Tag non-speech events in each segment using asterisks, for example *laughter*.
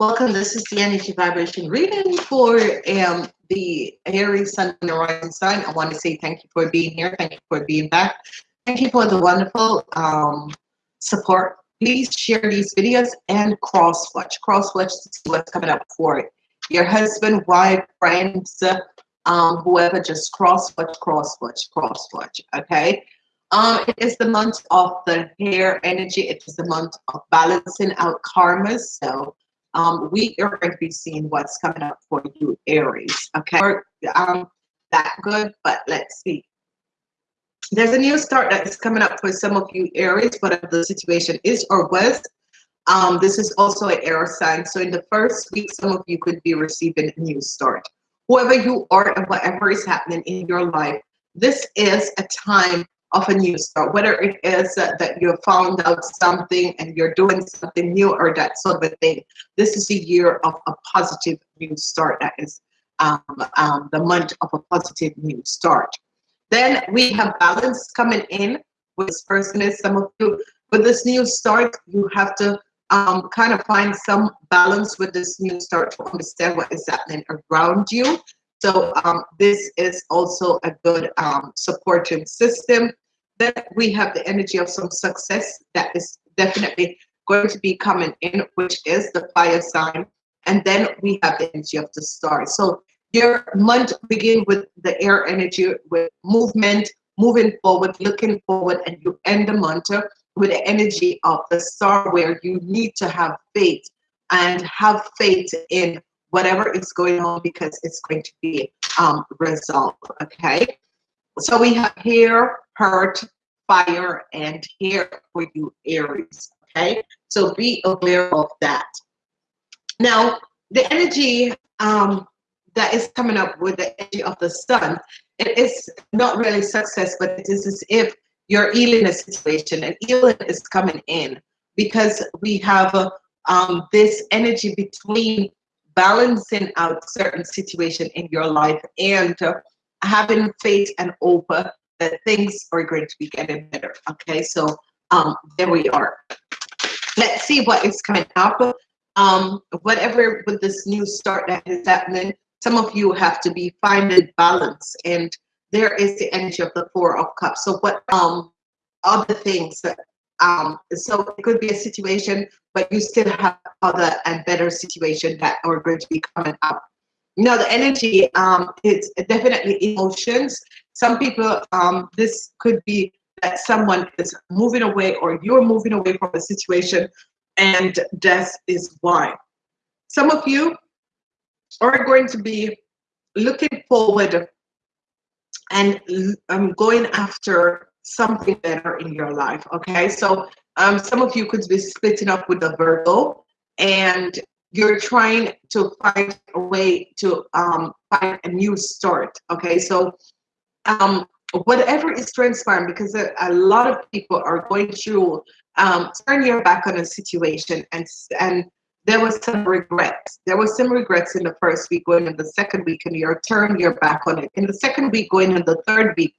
Welcome. This is the energy vibration reading for um, the Aries Sun and Rising Sun. I want to say thank you for being here. Thank you for being back. Thank you for the wonderful um, support. Please share these videos and cross watch. Cross watch to see what's coming up for your husband, wife, friends, um, whoever. Just cross watch, cross watch, cross watch. Okay. Um, it is the month of the hair energy. It is the month of balancing out karmas. So um, we are going to be seeing what's coming up for you, Aries. Okay, um, that good, but let's see. There's a new start that is coming up for some of you, Aries, whatever the situation is or was. Um, this is also an air sign. So in the first week, some of you could be receiving a new start. Whoever you are and whatever is happening in your life, this is a time of a new start, whether it is uh, that you found out something and you're doing something new or that sort of thing. This is the year of a positive new start. That is um, um, the month of a positive new start. Then we have balance coming in with this person is some of you with this new start, you have to um, kind of find some balance with this new start to understand what is happening around you. So um, this is also a good um, system. Then we have the energy of some success that is definitely going to be coming in, which is the fire sign. And then we have the energy of the star. So your month begin with the air energy, with movement, moving forward, looking forward, and you end the month with the energy of the star where you need to have faith and have faith in whatever is going on because it's going to be um, resolved. Okay. So we have here, hurt, fire, and here for you, Aries. Okay. So be aware of that. Now, the energy um, that is coming up with the energy of the sun, it is not really success, but it is as if you're healing a situation and healing is coming in because we have uh, um, this energy between balancing out certain situation in your life and having faith and hope that things are going to be getting better. Okay, so um, there we are. Let's see what is coming up. Um, whatever with this new start that is happening, some of you have to be finding balance, and there is the energy of the Four of Cups. So what um other things that um, so it could be a situation, but you still have other and better situation that are going to be coming up. Now the energy, um, it's definitely emotions. Some people, um, this could be that someone is moving away or you're moving away from a situation and that is why. Some of you are going to be looking forward and um, going after something better in your life. Okay, so um, some of you could be splitting up with the Virgo, and you're trying to find a way to um, find a new start. Okay, so um, whatever is transpiring, because a, a, lot of people are going through um, turn your back on a situation, and and there was some regrets. There was some regrets in the first week, going in the second week, and you're turning your back on it. In the second week, going in the third week,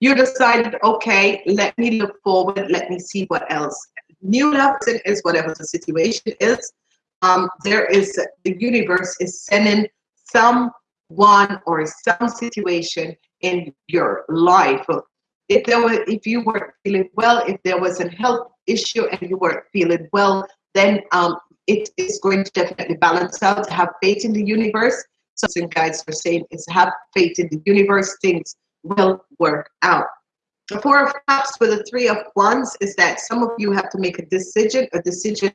you decided, okay, let me look forward, let me see what else. New lesson is whatever the situation is. Um, there is, the universe is sending someone or some situation in your life. If there were, if you weren't feeling well, if there was a health issue and you weren't feeling well, then um, it is going to definitely balance out. Have faith in the universe. Something guides are saying is have faith in the universe. Things will work out. The Four of Cups with the Three of Wands is that some of you have to make a decision, a decision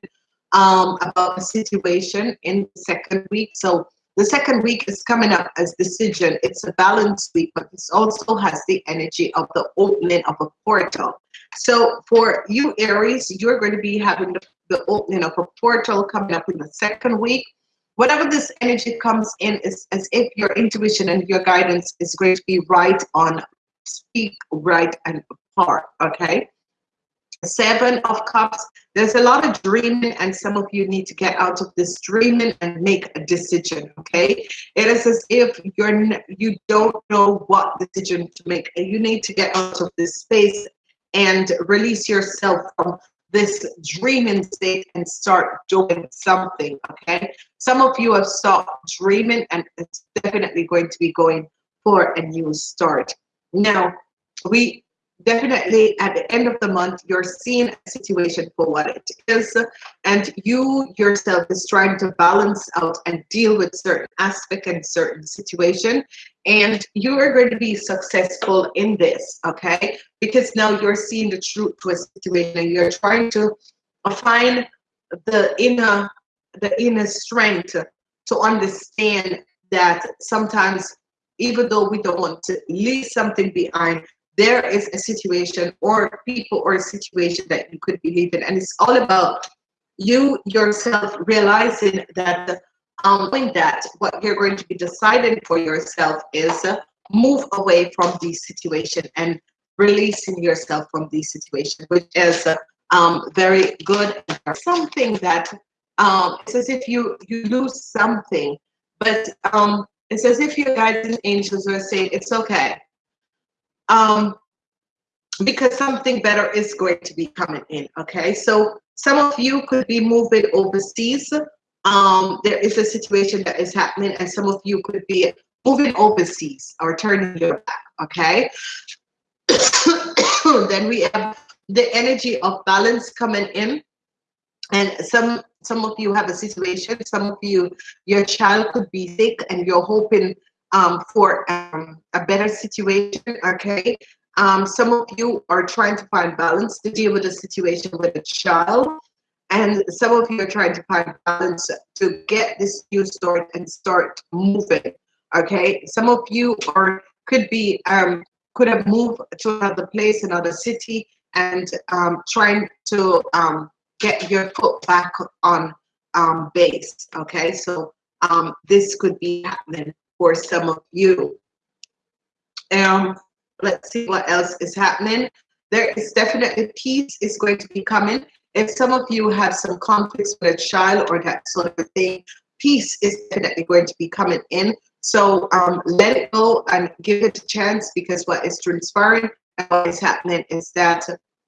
um, about a situation in the second week. So the second week is coming up as decision. It's a balance week, but this also has the energy of the opening of a portal. So for you, Aries, you're going to be having the, the opening of a portal coming up in the second week whatever this energy comes in is as if your intuition and your guidance is going to be right on speak right and apart okay? Seven of cups. There's a lot of dreaming and some of you need to get out of this dreaming and make a decision okay? It is as if you're you don't know what decision to make and you need to get out of this space and release yourself from this dreaming state and start doing something, okay? Some of you have stopped dreaming and it's definitely going to be going for a new start. Now, we definitely at the end of the month you're seeing a situation for what it is and you yourself is trying to balance out and deal with certain aspect and certain situation and you are going to be successful in this okay? Because now you're seeing the truth to a situation and you're trying to find the inner the inner strength to understand that sometimes even though we don't want to leave something behind there is a situation or people or a situation that you could be leaving and it's all about you yourself realizing that um knowing that what you're going to be deciding for yourself is uh, move away from these situation and releasing yourself from these situation, which is uh, um very good. Something that um it's as if you you lose something but um it's as if your guiding angels are saying it's okay um, because something better is going to be coming in. Okay, so some of you could be moving overseas. Um, there is a situation that is happening, and some of you could be moving overseas or turning your back. Okay, *coughs* then we have the energy of balance coming in, and some some of you have a situation. Some of you, your child could be sick, and you're hoping um, for um, a better situation, okay? Um, some of you are trying to find balance to deal with a situation with a child, and some of you are trying to find balance to get this new start and start moving, okay? Some of you are could be um, could have moved to another place, another city, and um, trying to um, get your foot back on um, base, okay? So um, this could be happening for some of you. Um, let's see what else is happening. There is definitely peace is going to be coming. If some of you have some conflicts with a child or that sort of thing, peace is definitely going to be coming in. So um, let it go and give it a chance because what is transpiring and what is happening is that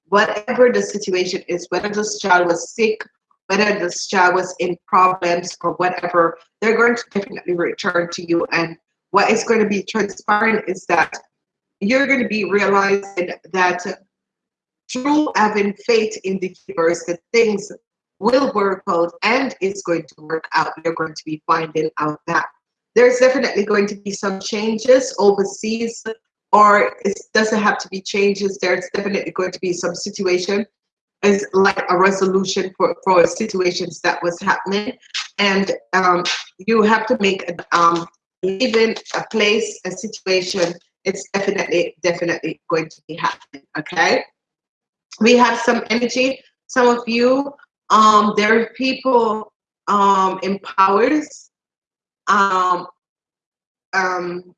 whatever the situation is, whether this child was sick whether this child was in problems or whatever, they're going to definitely return to you. And what is going to be transpiring is that you're going to be realizing that through having faith in the universe, that things will work out and it's going to work out. You're going to be finding out that there's definitely going to be some changes overseas, or it doesn't have to be changes. There's definitely going to be some situation is like a resolution for, for situations that was happening. And um, you have to make um, even a place, a situation, it's definitely, definitely going to be happening, okay? We have some energy. Some of you, um, there are people um, in powers, um, um,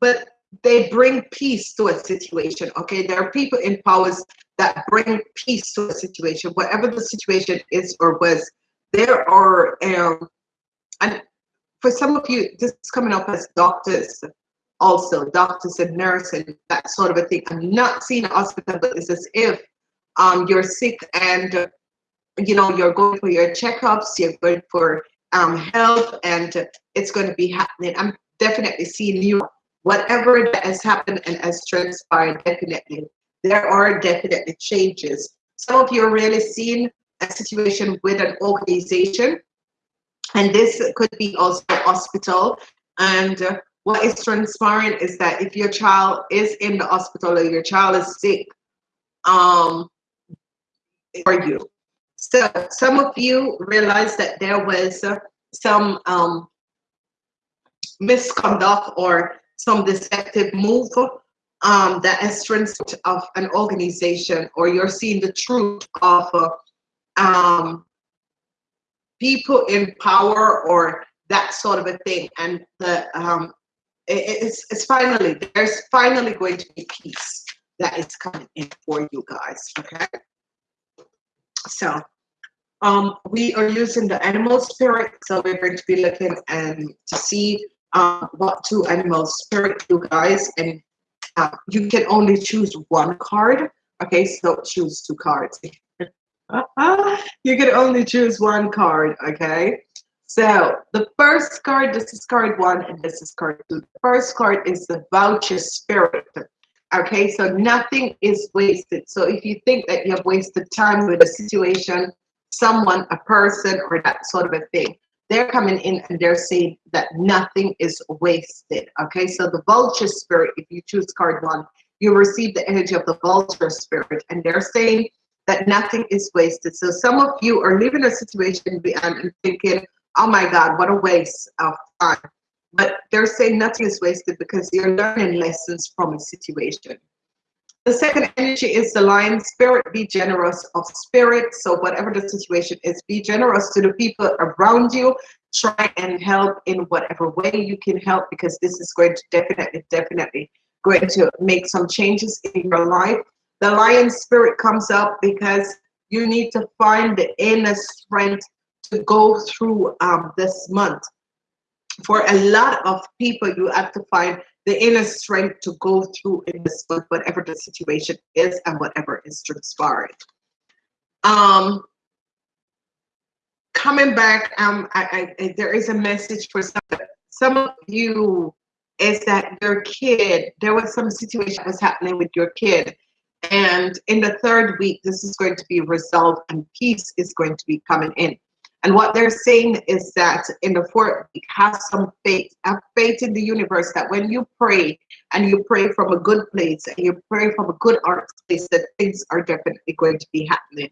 but they bring peace to a situation, okay? There are people in powers that bring peace to a situation, whatever the situation is or was. There are, um, and for some of you, this is coming up as doctors also, doctors and nurses and that sort of a thing. I'm not seeing a hospital, but it's as if um, you're sick and you know you're going for your checkups, you're going for um, health, and it's going to be happening. I'm definitely seeing you. Whatever that has happened and has transpired, definitely there are definitely changes. Some of you are really seeing a situation with an organization, and this could be also hospital. And uh, what is transpiring is that if your child is in the hospital or your child is sick, um, for you. So some of you realize that there was uh, some um, misconduct or some deceptive move um, the essence of an organization or you're seeing the truth of uh, um, people in power or that sort of a thing. And the um, it, it's, it's finally there's finally going to be peace that is coming in for you guys okay? So um, we are using the animal spirit so we're going to be looking and to see um, what two animal spirit you guys and uh, you can only choose one card. Okay, so choose two cards. *laughs* you can only choose one card, okay? So the first card, this is card one, and this is card two. The first card is the vulture spirit. Okay, so nothing is wasted. So if you think that you have wasted time with a situation, someone, a person, or that sort of a thing, they're coming in and they're saying that nothing is wasted. Okay, so the vulture spirit, if you choose card one, you receive the energy of the vulture spirit, and they're saying that nothing is wasted. So some of you are living a situation and thinking, oh my God, what a waste of time. But they're saying nothing is wasted because you're learning lessons from a situation. The second energy is the lion spirit. Be generous of spirit. So whatever the situation is, be generous to the people around you. Try and help in whatever way you can help because this is going to definitely, definitely going to make some changes in your life. The lion spirit comes up because you need to find the inner strength to go through um, this month. For a lot of people, you have to find the inner strength to go through in this month, whatever the situation is and whatever is transpiring. Um, coming back, um, I, I, there is a message for some, some of you is that your kid, there was some situation that was happening with your kid. And in the third week, this is going to be resolved and peace is going to be coming in. And what they're saying is that in the fourth week, have some faith, have faith in the universe that when you pray and you pray from a good place and you pray from a good art place, that things are definitely going to be happening.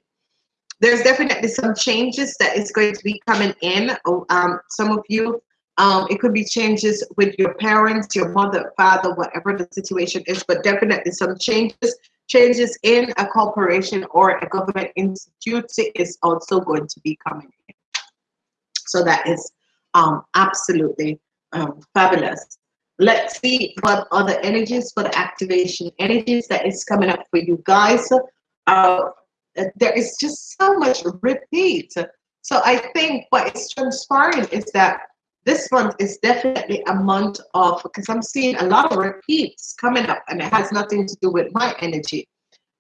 There's definitely some changes that is going to be coming in. Oh, um, some of you, um, it could be changes with your parents, your mother, father, whatever the situation is, but definitely some changes changes in a corporation or a government institute is also going to be coming in. So that is um, absolutely um, fabulous. Let's see what other energies for the activation energies that is coming up for you guys. Uh, there is just so much repeat. So I think what is transpiring is that this month is definitely a month of, because I'm seeing a lot of repeats coming up and it has nothing to do with my energy.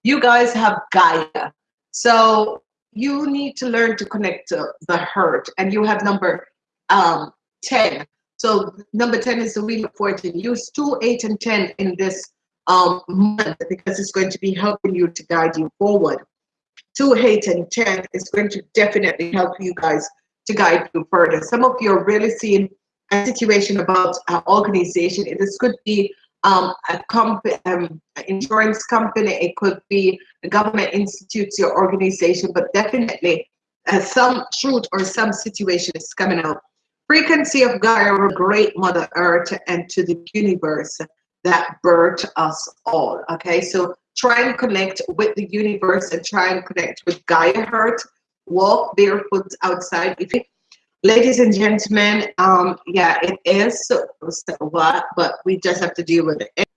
You guys have Gaia. So you need to learn to connect to the hurt and you have number um 10 so number 10 is the wheel of fortune. Use 2 8 and 10 in this um month because it's going to be helping you to guide you forward. 2 8 and 10 is going to definitely help you guys to guide you further. Some of you are really seeing a situation about an organization. This could be um, a company, um, insurance company, it could be a government institute, your organization, but definitely uh, some truth or some situation is coming out. Frequency of Gaia, great Mother Earth, and to the universe that birthed us all. Okay, so try and connect with the universe and try and connect with Gaia Earth. Walk barefoot outside. If you ladies and gentlemen um yeah it is so, so what but we just have to deal with it